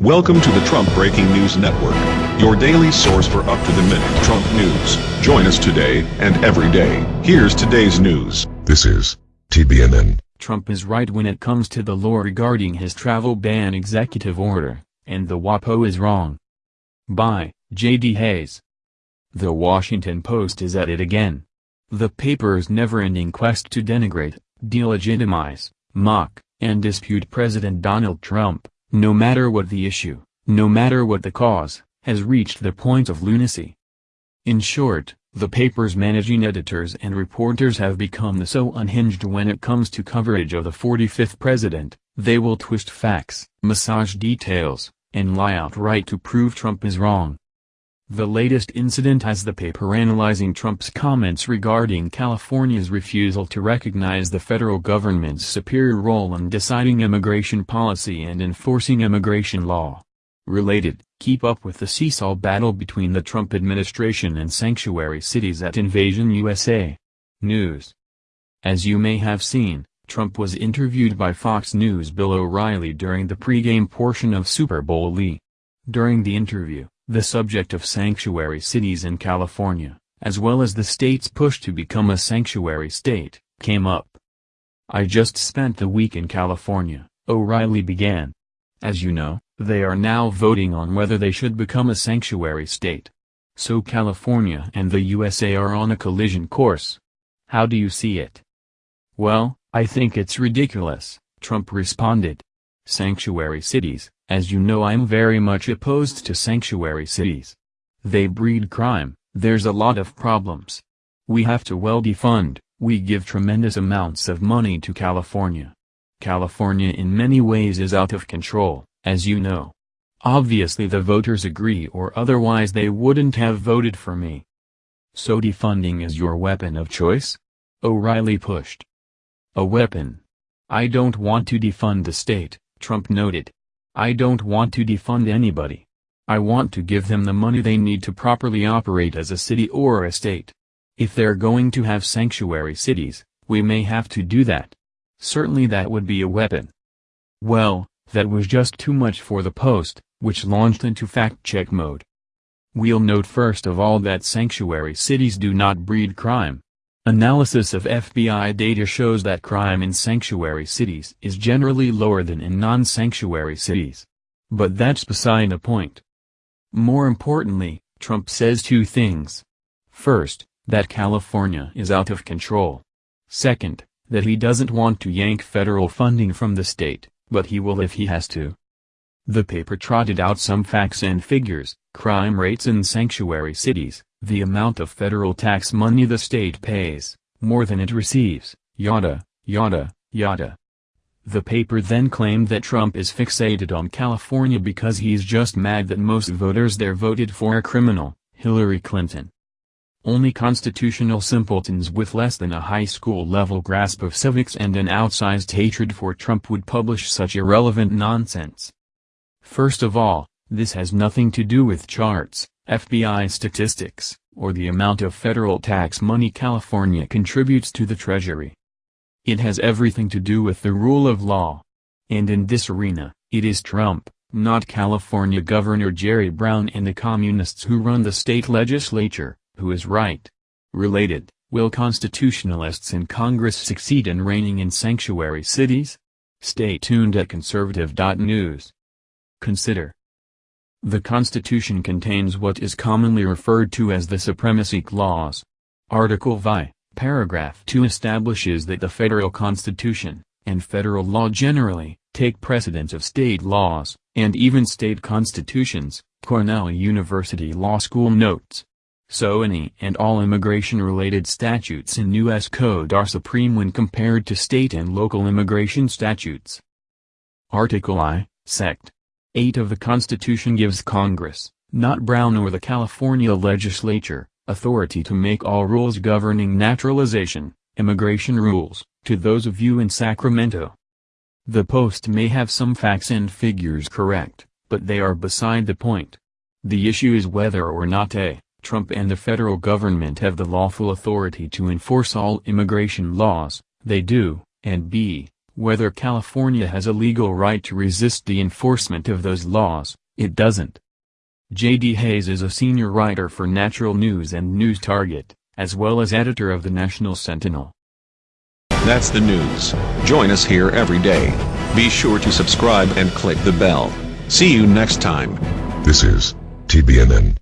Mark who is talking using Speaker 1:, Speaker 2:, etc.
Speaker 1: Welcome to the Trump Breaking News Network, your daily source for up-to-the-minute Trump news. Join us today and every day. Here's today's news.
Speaker 2: This is TBNN.
Speaker 3: Trump is right when it comes to the law regarding his travel ban executive order, and the WAPO is wrong. By J.D. Hayes. The Washington Post is at it again. The paper's never-ending quest to denigrate, delegitimize, mock, and dispute President Donald Trump, no matter what the issue, no matter what the cause, has reached the point of lunacy. In short, the paper's managing editors and reporters have become so unhinged when it comes to coverage of the 45th president, they will twist facts, massage details, and lie outright to prove Trump is wrong. The latest incident has the paper analyzing Trump's comments regarding California's refusal to recognize the federal government's superior role in deciding immigration policy and enforcing immigration law. Related, keep up with the seesaw battle between the Trump administration and sanctuary cities at Invasion USA. News. As you may have seen, Trump was interviewed by Fox News' Bill O'Reilly during the pregame portion of Super Bowl Lee. During the interview, the subject of sanctuary cities in California, as well as the state's push to become a sanctuary state, came up. I just spent the week in California, O'Reilly began. As you know, they are now voting on whether they should become a sanctuary state. So California and the USA are on a collision course. How do you see it? Well, I think it's ridiculous, Trump responded. Sanctuary cities, as you know I'm very much opposed to sanctuary cities. They breed crime, there's a lot of problems. We have to well defund, we give tremendous amounts of money to California. California in many ways is out of control, as you know. Obviously the voters agree or otherwise they wouldn't have voted for me. So defunding is your weapon of choice? O'Reilly pushed. A weapon. I don't want to defund the state, Trump noted. I don't want to defund anybody. I want to give them the money they need to properly operate as a city or a state. If they're going to have sanctuary cities, we may have to do that. Certainly that would be a weapon. Well, that was just too much for the Post, which launched into fact-check mode. We'll note first of all that sanctuary cities do not breed crime. Analysis of FBI data shows that crime in sanctuary cities is generally lower than in non-sanctuary cities. But that's beside the point. More importantly, Trump says two things. First, that California is out of control. Second, that he doesn't want to yank federal funding from the state, but he will if he has to. The paper trotted out some facts and figures, crime rates in sanctuary cities, the amount of federal tax money the state pays, more than it receives, yada, yada, yada. The paper then claimed that Trump is fixated on California because he's just mad that most voters there voted for a criminal, Hillary Clinton. Only constitutional simpletons with less than a high school level grasp of civics and an outsized hatred for Trump would publish such irrelevant nonsense. First of all, this has nothing to do with charts, FBI statistics, or the amount of federal tax money California contributes to the Treasury. It has everything to do with the rule of law. And in this arena, it is Trump, not California Governor Jerry Brown and the communists who run the state legislature, who is right. Related, will constitutionalists in Congress succeed in reining in sanctuary cities? Stay tuned at conservative.news. Consider the Constitution contains what is commonly referred to as the Supremacy Clause. Article Vi, paragraph 2 establishes that the federal constitution, and federal law generally, take precedence of state laws, and even state constitutions, Cornell University Law School notes. So any and all immigration-related statutes in U.S. Code are supreme when compared to state and local immigration statutes. Article I, Sect. 8 of the Constitution gives Congress, not Brown or the California legislature, authority to make all rules governing naturalization, immigration rules, to those of you in Sacramento. The Post may have some facts and figures correct, but they are beside the point. The issue is whether or not A. Trump and the federal government have the lawful authority to enforce all immigration laws, they do, and B Whether California has a legal right to resist the enforcement of those laws, it doesn't. J.D. Hayes is a senior writer for Natural News and News Target, as well as editor of the National Sentinel.
Speaker 1: That's the news. Join us here every day. Be sure to subscribe and click the bell. See you next time.
Speaker 2: This is TBNN.